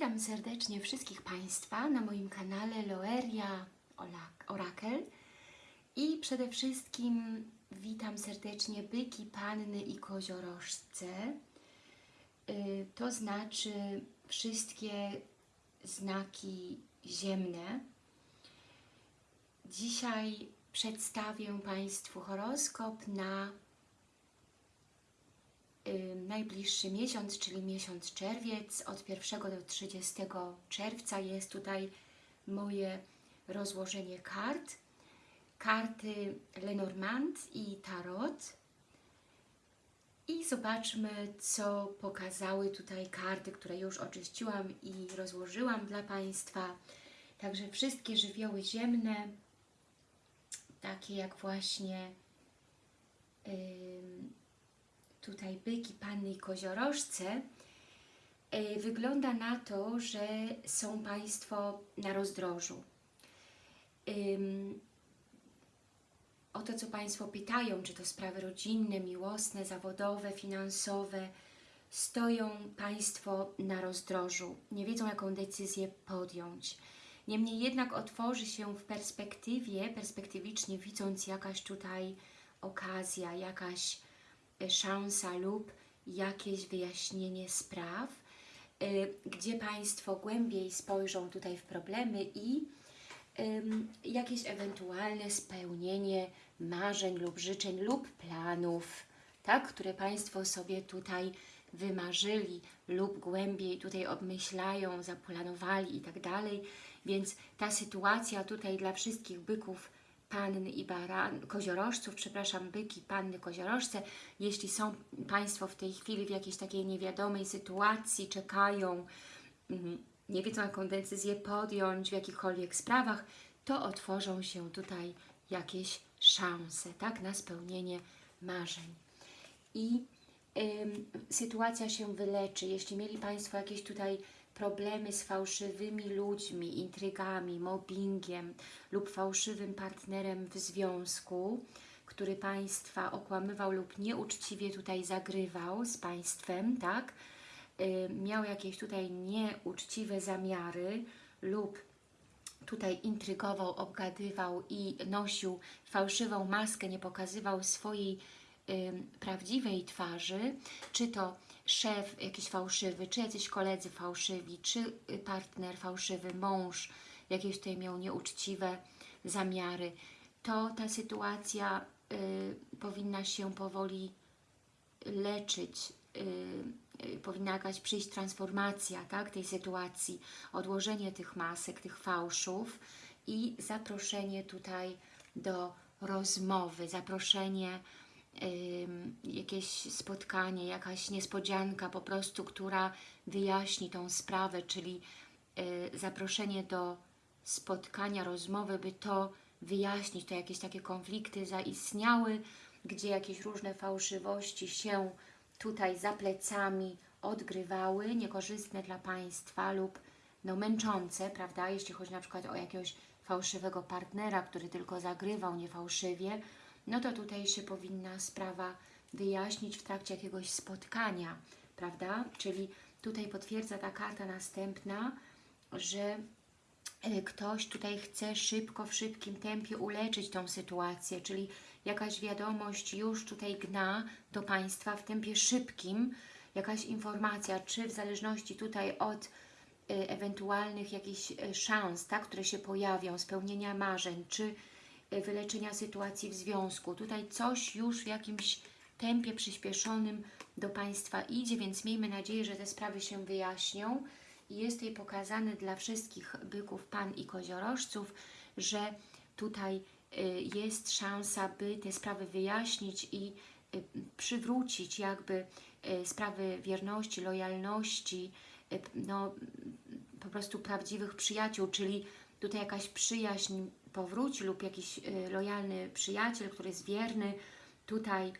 Witam serdecznie wszystkich Państwa na moim kanale Loeria Orakel i przede wszystkim witam serdecznie byki, panny i koziorożce, Y, to znaczy wszystkie znaki ziemne. Dzisiaj przedstawię Państwu horoskop na najbliższy miesiąc, czyli miesiąc czerwiec, od 1 do 30 czerwca jest tutaj moje rozłożenie kart. Karty Lenormand i Tarot. I zobaczmy, co pokazały tutaj karty, które już oczyściłam i rozłożyłam dla Państwa. Także wszystkie żywioły ziemne, takie jak właśnie ym, tutaj byki, panny i koziorożce, y, wygląda na to, że są Państwo na rozdrożu. O to, co Państwo pytają, czy to sprawy rodzinne, miłosne, zawodowe, finansowe, stoją Państwo na rozdrożu, nie wiedzą, jaką decyzję podjąć. Niemniej jednak otworzy się w perspektywie, perspektywicznie widząc jakaś tutaj okazja, jakaś e, szansa lub jakieś wyjaśnienie spraw, y, gdzie Państwo głębiej spojrzą tutaj w problemy i jakieś ewentualne spełnienie marzeń lub życzeń lub planów, tak, które Państwo sobie tutaj wymarzyli lub głębiej tutaj obmyślają, zaplanowali i tak dalej. Więc ta sytuacja tutaj dla wszystkich byków, panny i baran, koziorożców, przepraszam, byki, panny, koziorożce, jeśli są Państwo w tej chwili w jakiejś takiej niewiadomej sytuacji, czekają, mm, nie wiedzą jaką decyzję podjąć w jakichkolwiek sprawach, to otworzą się tutaj jakieś szanse, tak, na spełnienie marzeń. I ym, sytuacja się wyleczy. Jeśli mieli Państwo jakieś tutaj problemy z fałszywymi ludźmi, intrygami, mobbingiem lub fałszywym partnerem w związku, który Państwa okłamywał lub nieuczciwie tutaj zagrywał z Państwem, tak, y, miał jakieś tutaj nieuczciwe zamiary lub tutaj intrygował, obgadywał i nosił fałszywą maskę, nie pokazywał swojej ym, prawdziwej twarzy, czy to szef jakiś fałszywy, czy jacyś koledzy fałszywi, czy y, partner fałszywy, mąż jakieś tutaj miał nieuczciwe zamiary, to ta sytuacja y, powinna się powoli leczyć, y, y, powinna jakaś przyjść transformacja tak, tej sytuacji, odłożenie tych masek, tych fałszów i zaproszenie tutaj do rozmowy, zaproszenie, ym, jakieś spotkanie, jakaś niespodzianka po prostu, która wyjaśni tą sprawę, czyli y, zaproszenie do spotkania, rozmowy, by to wyjaśnić, to jakieś takie konflikty zaistniały, gdzie jakieś różne fałszywości się tutaj za plecami odgrywały, niekorzystne dla Państwa lub no, męczące, prawda, jeśli chodzi na przykład o jakiegoś fałszywego partnera, który tylko zagrywał niefałszywie, no to tutaj się powinna sprawa wyjaśnić w trakcie jakiegoś spotkania, prawda, czyli tutaj potwierdza ta karta następna, że e, ktoś tutaj chce szybko, w szybkim tempie uleczyć tą sytuację, czyli jakaś wiadomość już tutaj gna do Państwa w tempie szybkim, jakaś informacja, czy w zależności tutaj od y, ewentualnych jakichś y, szans, tak, które się pojawią, spełnienia marzeń, czy wyleczenia sytuacji w związku. Tutaj coś już w jakimś tempie przyspieszonym do Państwa idzie, więc miejmy nadzieję, że te sprawy się wyjaśnią. I jest tutaj pokazane dla wszystkich byków, pan i koziorożców, że tutaj y, jest szansa, by te sprawy wyjaśnić i y, przywrócić jakby y, sprawy wierności, lojalności, no po prostu prawdziwych przyjaciół, czyli tutaj jakaś przyjaźń powróci lub jakiś lojalny przyjaciel, który jest wierny, tutaj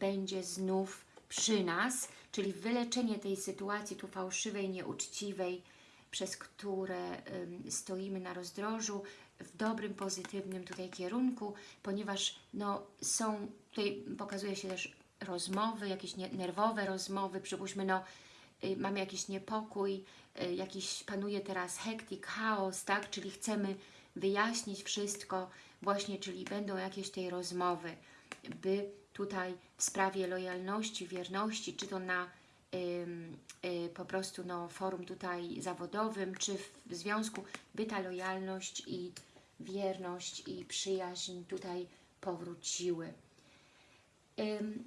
będzie znów przy nas, czyli wyleczenie tej sytuacji tu fałszywej, nieuczciwej, przez które stoimy na rozdrożu, w dobrym, pozytywnym tutaj kierunku, ponieważ no, są, tutaj pokazuje się też rozmowy, jakieś nerwowe rozmowy, przypuśćmy, no, y, mamy jakiś niepokój, y, jakiś panuje teraz hektik, chaos, tak? Czyli chcemy wyjaśnić wszystko właśnie, czyli będą jakieś tej rozmowy, by tutaj w sprawie lojalności, wierności, czy to na ym, y, po prostu no, forum tutaj zawodowym, czy w związku, by ta lojalność i wierność i przyjaźń tutaj powróciły.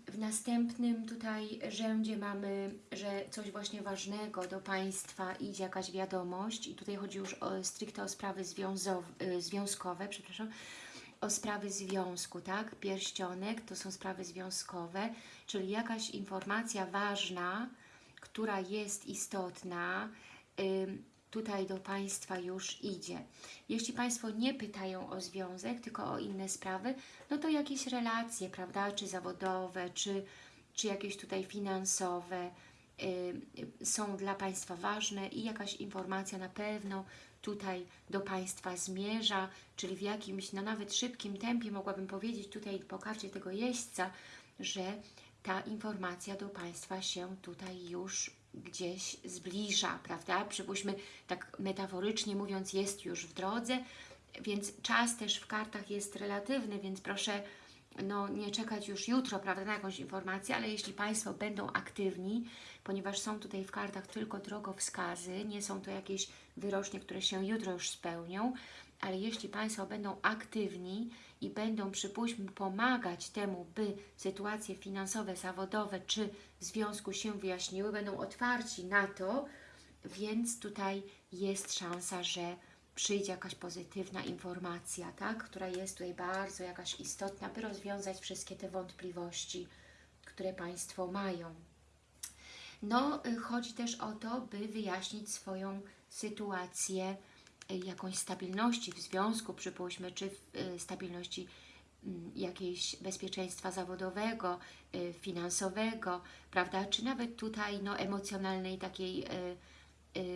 W następnym tutaj rzędzie mamy, że coś właśnie ważnego do Państwa idzie jakaś wiadomość i tutaj chodzi już o, stricte o sprawy y, związkowe, przepraszam, o sprawy związku, tak? Pierścionek to są sprawy związkowe, czyli jakaś informacja ważna, która jest istotna, tutaj do Państwa już idzie. Jeśli Państwo nie pytają o związek, tylko o inne sprawy, no to jakieś relacje, prawda, czy zawodowe, czy, czy jakieś tutaj finansowe są dla Państwa ważne i jakaś informacja na pewno tutaj do Państwa zmierza, czyli w jakimś, no nawet szybkim tempie mogłabym powiedzieć tutaj po karcie tego jeźdźca, że ta informacja do Państwa się tutaj już gdzieś zbliża, prawda? Przypuśćmy, tak metaforycznie mówiąc, jest już w drodze, więc czas też w kartach jest relatywny, więc proszę no, nie czekać już jutro, prawda, na jakąś informację, ale jeśli Państwo będą aktywni, ponieważ są tutaj w kartach tylko drogowskazy, nie są to jakieś wyrocznie, które się jutro już spełnią, ale jeśli Państwo będą aktywni i będą, przypuśćmy, pomagać temu, by sytuacje finansowe, zawodowe czy w związku się wyjaśniły, będą otwarci na to, więc tutaj jest szansa, że przyjdzie jakaś pozytywna informacja, tak? która jest tutaj bardzo jakaś istotna, by rozwiązać wszystkie te wątpliwości, które Państwo mają. No, y, chodzi też o to, by wyjaśnić swoją sytuację y, jakąś stabilności w związku, przypuśćmy, czy y, stabilności mm, jakiejś bezpieczeństwa zawodowego, finansowego, prawda, czy nawet tutaj no, emocjonalnej takiej y,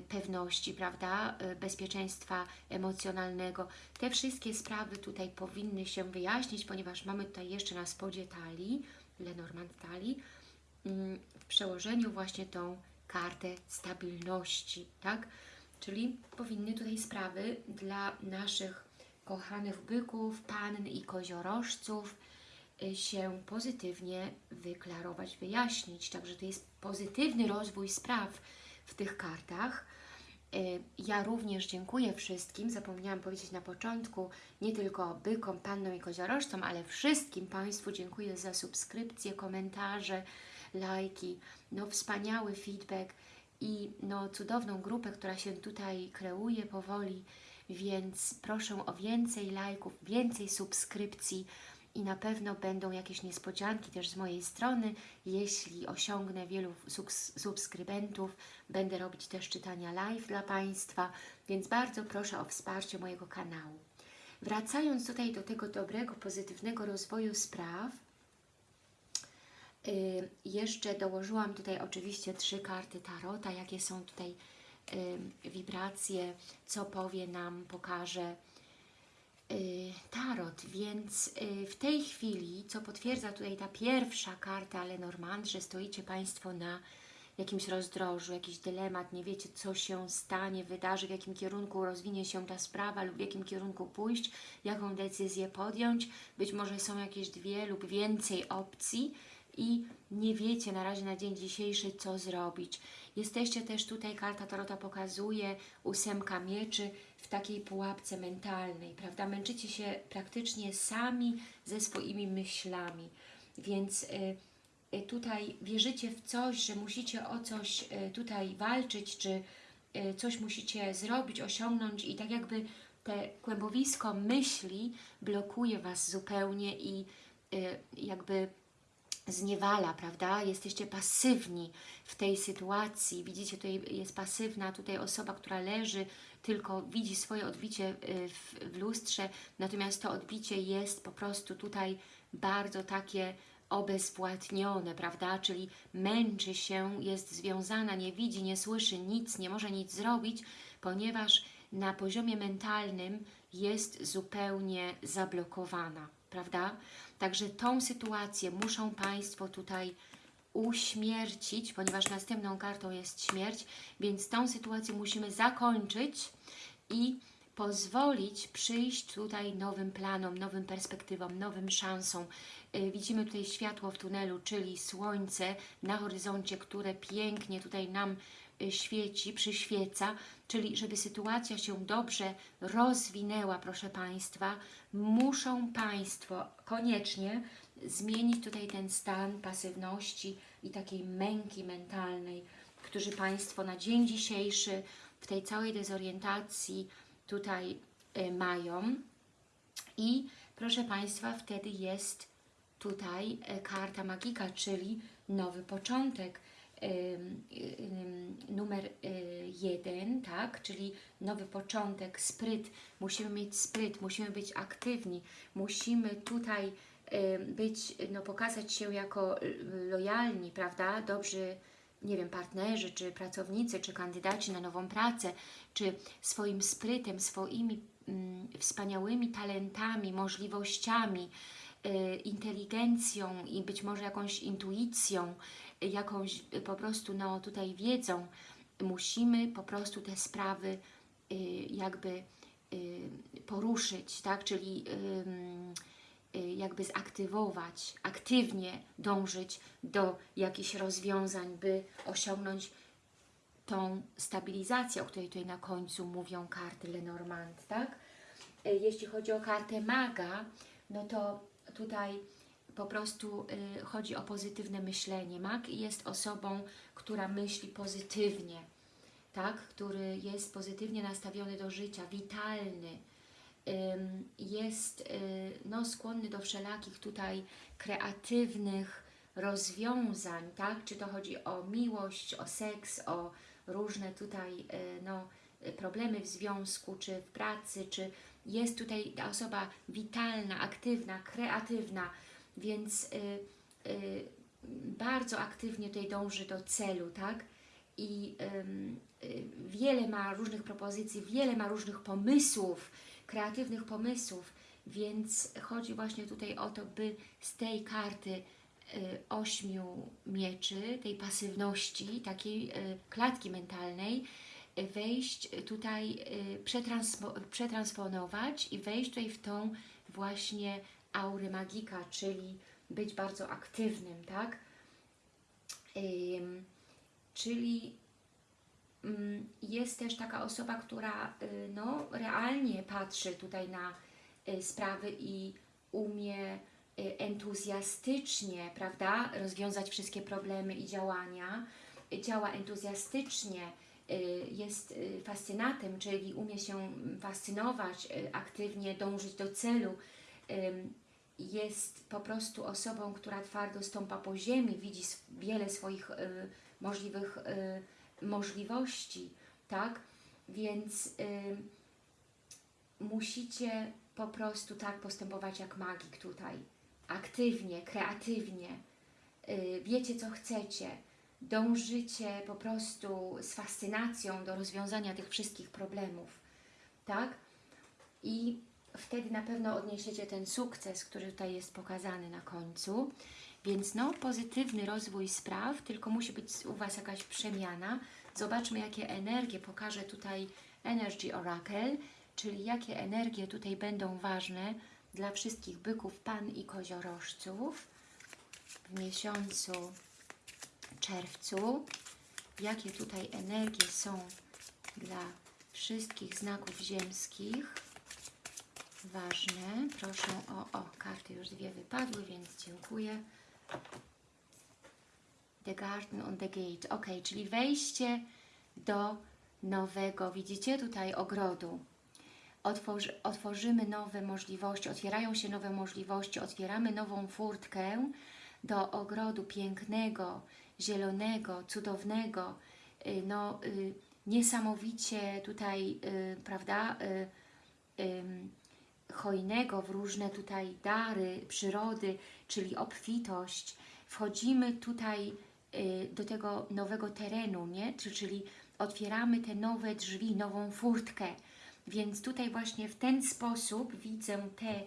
pewności, prawda, y, bezpieczeństwa emocjonalnego. Te wszystkie sprawy tutaj powinny się wyjaśnić, ponieważ mamy tutaj jeszcze na spodzie talii, Lenormand talii, mm, w przełożeniu właśnie tą kartę stabilności, tak? Czyli powinny tutaj sprawy dla naszych kochanych byków, pann i koziorożców y, się pozytywnie wyklarować, wyjaśnić. Także to jest pozytywny rozwój spraw w tych kartach. Y, Ja również dziękuję wszystkim, zapomniałam powiedzieć na początku, nie tylko bykom, pannom i koziorożcom, ale wszystkim Państwu dziękuję za subskrypcje, komentarze, lajki, no wspaniały feedback i no cudowną grupę, która się tutaj kreuje powoli, więc proszę o więcej lajków, więcej subskrypcji i na pewno będą jakieś niespodzianki też z mojej strony. Jeśli osiągnę wielu subs- subskrybentów, będę robić też czytania live dla Państwa, więc bardzo proszę o wsparcie mojego kanału. Wracając tutaj do tego dobrego, pozytywnego rozwoju spraw, y, jeszcze dołożyłam tutaj oczywiście trzy karty Tarota, jakie są tutaj y, wibracje, co powie nam, pokaże Tarot, więc y, w tej chwili, co potwierdza tutaj ta pierwsza karta Lenormand, że stoicie Państwo na jakimś rozdrożu, jakiś dylemat, nie wiecie co się stanie, wydarzy, w jakim kierunku rozwinie się ta sprawa lub w jakim kierunku pójść, jaką decyzję podjąć, być może są jakieś dwie lub więcej opcji i nie wiecie na razie na dzień dzisiejszy co zrobić. Jesteście też tutaj, karta Tarota pokazuje ósemka mieczy w takiej pułapce mentalnej, prawda? Męczycie się praktycznie sami ze swoimi myślami, więc y, y, tutaj wierzycie w coś, że musicie o coś y, tutaj walczyć, czy coś musicie zrobić, osiągnąć i tak jakby te kłębowisko myśli blokuje Was zupełnie i jakby zniewala, prawda? Jesteście pasywni w tej sytuacji. Widzicie, tutaj jest pasywna tutaj osoba, która leży, tylko widzi swoje odbicie y, w, w lustrze, natomiast to odbicie jest po prostu tutaj bardzo takie obezwładnione, prawda? Czyli męczy się, jest związana, nie widzi, nie słyszy nic, nie może nic zrobić, ponieważ na poziomie mentalnym jest zupełnie zablokowana, prawda? Także tą sytuację muszą Państwo tutaj uśmiercić, ponieważ następną kartą jest śmierć, więc tą sytuację musimy zakończyć i pozwolić przyjść tutaj nowym planom, nowym perspektywom, nowym szansom. Y, Widzimy tutaj światło w tunelu, czyli słońce na horyzoncie, które pięknie tutaj nam świeci, przyświeca, czyli żeby sytuacja się dobrze rozwinęła, proszę Państwa, muszą Państwo koniecznie zmienić tutaj ten stan pasywności i takiej męki mentalnej, którzy Państwo na dzień dzisiejszy w tej całej dezorientacji tutaj y, mają. I proszę Państwa, wtedy jest tutaj e, karta magika, czyli nowy początek. Numer y, jeden, tak, czyli nowy początek, spryt, musimy mieć spryt, musimy być aktywni, musimy tutaj być, no pokazać się jako lojalni, prawda, dobrzy, nie wiem, partnerzy, czy pracownicy, czy kandydaci na nową pracę, czy swoim sprytem, swoimi mm, wspaniałymi talentami, możliwościami, y, inteligencją i być może jakąś intuicją, jakąś y, po prostu no tutaj wiedzą, musimy po prostu te sprawy y, jakby y, poruszyć, tak, czyli jakby zaktywować, aktywnie dążyć do jakichś rozwiązań, by osiągnąć tą stabilizację, o której tutaj na końcu mówią karty Lenormand, tak? Jeśli chodzi o kartę maga, no to tutaj po prostu y, chodzi o pozytywne myślenie. Mag jest osobą, która myśli pozytywnie, tak? Który jest pozytywnie nastawiony do życia, witalny, ym, jest y, no, skłonny do wszelakich tutaj kreatywnych rozwiązań, tak? Czy to chodzi o miłość, o seks, o różne tutaj y, no, y, problemy w związku, czy w pracy, czy jest tutaj ta osoba witalna, aktywna, kreatywna, więc y, y, bardzo aktywnie tutaj dąży do celu, tak? I y, wiele ma różnych propozycji, wiele ma różnych pomysłów, kreatywnych pomysłów, więc chodzi właśnie tutaj o to, by z tej karty y, ośmiu mieczy, tej pasywności, takiej y, klatki mentalnej, y, wejść tutaj, przetranspo, przetransponować i wejść tutaj w tą właśnie aurę magika, czyli być bardzo aktywnym, tak? Ym, czyli mm, jest też taka osoba, która y, no, realnie patrzy tutaj na y, sprawy i umie y, entuzjastycznie, prawda, rozwiązać wszystkie problemy i działania, działa entuzjastycznie, y, jest y, fascynatem, czyli umie się fascynować, y, aktywnie dążyć do celu, ym, jest po prostu osobą, która twardo stąpa po ziemi, widzi wiele swoich y, możliwych y, możliwości, tak? Więc y, musicie po prostu tak postępować jak magik tutaj. Aktywnie, kreatywnie. Y, wiecie, co chcecie. Dążycie po prostu z fascynacją do rozwiązania tych wszystkich problemów, tak? I wtedy na pewno odniesiecie ten sukces, który tutaj jest pokazany na końcu. Więc no, pozytywny rozwój spraw, tylko musi być u Was jakaś przemiana. Zobaczmy, jakie energie pokaże tutaj Energy Oracle, czyli jakie energie tutaj będą ważne dla wszystkich byków, pan i koziorożców w miesiącu czerwcu. Jakie tutaj energie są dla wszystkich znaków ziemskich ważne. Proszę o, o, karty już dwie wypadły, więc dziękuję. The Garden on the Gate. Ok, czyli wejście do nowego, widzicie tutaj ogrodu. Otworzy, otworzymy nowe możliwości, otwierają się nowe możliwości, otwieramy nową furtkę do ogrodu pięknego, zielonego, cudownego, y, no y, niesamowicie tutaj, y, prawda, hojnego w różne tutaj dary przyrody, czyli obfitość. Wchodzimy tutaj y, do tego nowego terenu, nie? Czy- Czyli otwieramy te nowe drzwi, nową furtkę. Więc tutaj właśnie w ten sposób widzę te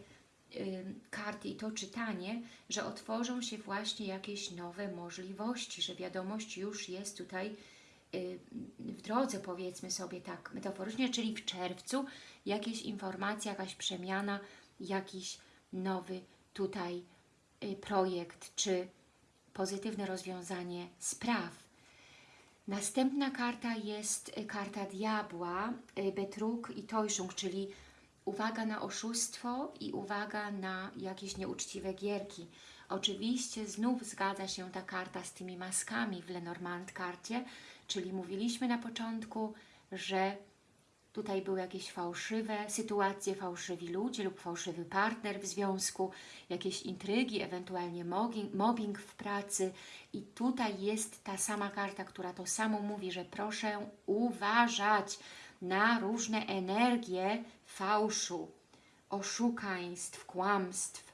y, karty i to czytanie, że otworzą się właśnie jakieś nowe możliwości, że wiadomość już jest tutaj y, w drodze, powiedzmy sobie tak metaforycznie, czyli w czerwcu jakieś informacje, jakaś przemiana, jakiś nowy tutaj y, projekt, czy pozytywne rozwiązanie spraw. Następna karta jest y, karta diabła, y, Betrug i Tojszung, czyli uwaga na oszustwo i uwaga na jakieś nieuczciwe gierki. Oczywiście znów zgadza się ta karta z tymi maskami w Lenormand karcie, czyli mówiliśmy na początku, że tutaj były jakieś fałszywe sytuacje, fałszywi ludzie lub fałszywy partner w związku, jakieś intrygi, ewentualnie mobbing, mobbing w pracy i tutaj jest ta sama karta, która to samo mówi, że proszę uważać na różne energie fałszu, oszukaństw, kłamstw,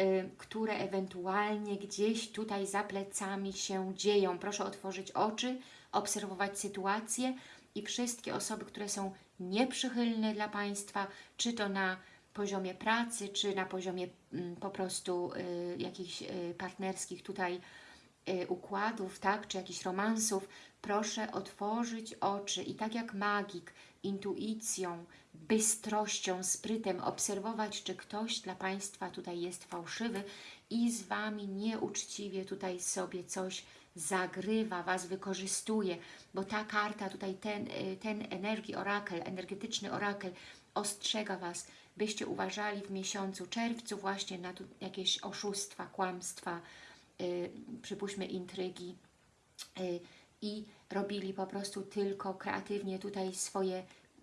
y, które ewentualnie gdzieś tutaj za plecami się dzieją. Proszę otworzyć oczy, obserwować sytuację i wszystkie osoby, które są nieprzychylne dla Państwa, czy to na poziomie pracy, czy na poziomie mm, po prostu y, jakichś y, partnerskich tutaj y, układów, tak, czy jakichś romansów, proszę otworzyć oczy i tak jak magik, intuicją, bystrością, sprytem obserwować, czy ktoś dla Państwa tutaj jest fałszywy i z Wami nieuczciwie tutaj sobie coś zagrywa, Was wykorzystuje, bo ta karta tutaj, ten, y, ten energii orakel, energetyczny orakel ostrzega Was, byście uważali w miesiącu czerwcu właśnie na jakieś oszustwa, kłamstwa, yy, przypuśćmy intrygi yy, i robili po prostu tylko kreatywnie tutaj swoje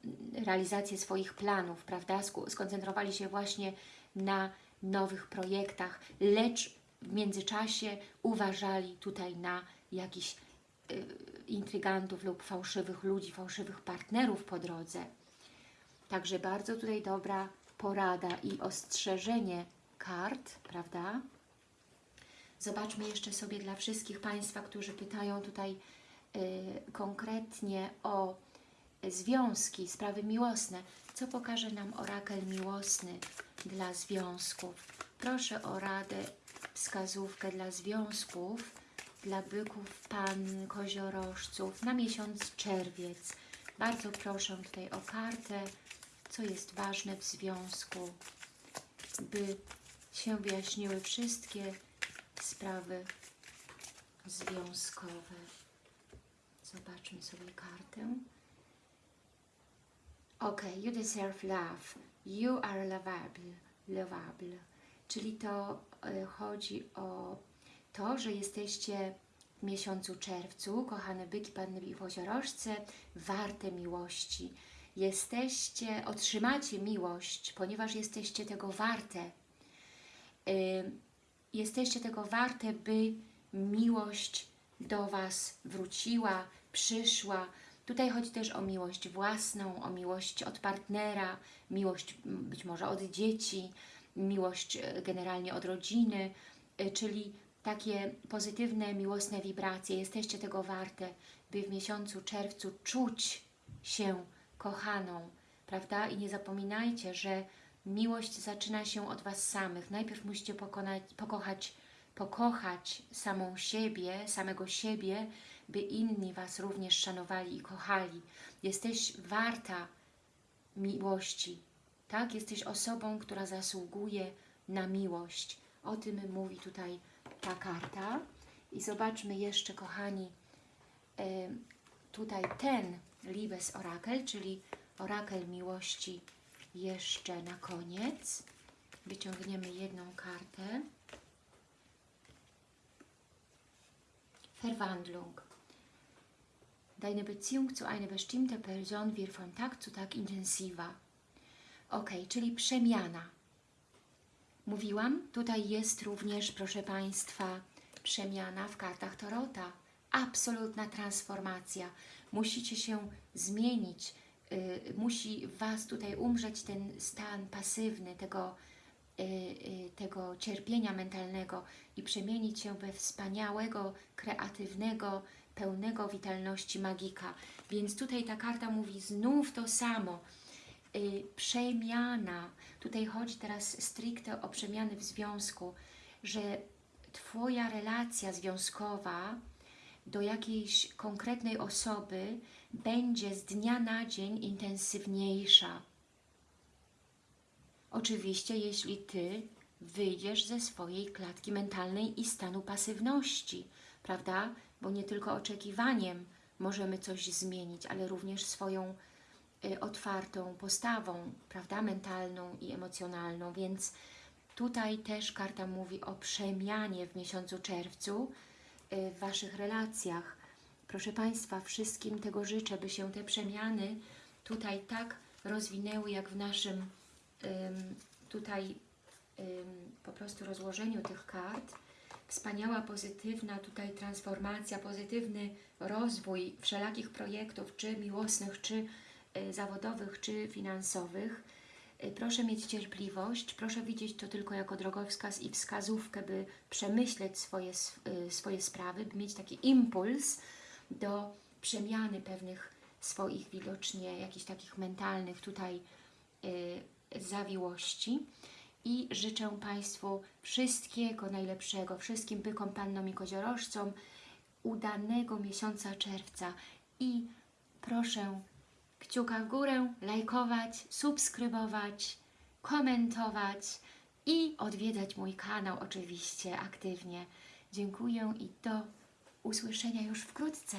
mm, realizację swoich planów, prawda? Skoncentrowali się właśnie na nowych projektach, lecz w międzyczasie uważali tutaj na jakichś y, intrygantów lub fałszywych ludzi, fałszywych partnerów po drodze. Także bardzo tutaj dobra porada i ostrzeżenie kart, prawda? Zobaczmy jeszcze sobie dla wszystkich Państwa, którzy pytają tutaj y, konkretnie o związki, sprawy miłosne. Co pokaże nam orakel miłosny dla związków? Proszę o radę, wskazówkę dla związków, dla byków, pan, koziorożców na miesiąc czerwiec. Bardzo proszę tutaj o kartę, co jest ważne w związku, by się wyjaśniły wszystkie sprawy związkowe. Zobaczmy sobie kartę. Ok, you deserve love. You are lovable. lovable. Czyli to y, chodzi o to, że jesteście w miesiącu czerwcu, kochane byki, panny i poziorożce, warte miłości. Jesteście, otrzymacie miłość, ponieważ jesteście tego warte. Y, jesteście tego warte, by miłość do Was wróciła, przyszła. Tutaj chodzi też o miłość własną, o miłość od partnera, miłość być może od dzieci, miłość e, generalnie od rodziny, e, czyli takie pozytywne, miłosne wibracje. Jesteście tego warte, by w miesiącu czerwcu czuć się kochaną, prawda? I nie zapominajcie, że miłość zaczyna się od Was samych. Najpierw musicie pokonać, pokochać, pokochać samą siebie, samego siebie, by inni Was również szanowali i kochali. Jesteś warta miłości, tak? Jesteś osobą, która zasługuje na miłość. O tym mówi tutaj ta karta. I zobaczmy jeszcze, kochani, tutaj ten Libes Orakel, czyli Orakel Miłości jeszcze na koniec. Wyciągniemy jedną kartę. Verwandlung. Deine Beziehung zu einer bestimmten Person wird von Tag zu Tag intensiver. Ok, czyli przemiana. Mówiłam, tutaj jest również, proszę Państwa, przemiana w kartach Torota. Absolutna transformacja. Musicie się zmienić. Yy, musi Was tutaj umrzeć ten stan pasywny, tego, yy, tego cierpienia mentalnego i przemienić się we wspaniałego, kreatywnego, pełnego witalności magika. Więc tutaj ta karta mówi znów to samo przemiana. Tutaj chodzi teraz stricte o przemiany w związku, że Twoja relacja związkowa do jakiejś konkretnej osoby będzie z dnia na dzień intensywniejsza. Oczywiście, jeśli Ty wyjdziesz ze swojej klatki mentalnej i stanu pasywności, prawda? Bo nie tylko oczekiwaniem możemy coś zmienić, ale również swoją y, otwartą postawą, prawda? Mentalną i emocjonalną, więc tutaj też karta mówi o przemianie w miesiącu czerwcu y, w Waszych relacjach. Proszę Państwa, wszystkim tego życzę, by się te przemiany tutaj tak rozwinęły, jak w naszym ym, tutaj po prostu rozłożeniu tych kart. Wspaniała, pozytywna tutaj transformacja, pozytywny rozwój wszelakich projektów, czy miłosnych, czy y, zawodowych, czy finansowych. Y, Proszę mieć cierpliwość, proszę widzieć to tylko jako drogowskaz i wskazówkę, by przemyśleć swoje, y, swoje sprawy, by mieć taki impuls do przemiany pewnych swoich widocznie jakichś takich mentalnych tutaj y, zawiłości. I życzę Państwu wszystkiego najlepszego, wszystkim bykom, pannom i koziorożcom udanego miesiąca czerwca. I proszę kciuka w górę, lajkować, subskrybować, komentować i odwiedzać mój kanał oczywiście aktywnie. Dziękuję i do usłyszenia już wkrótce.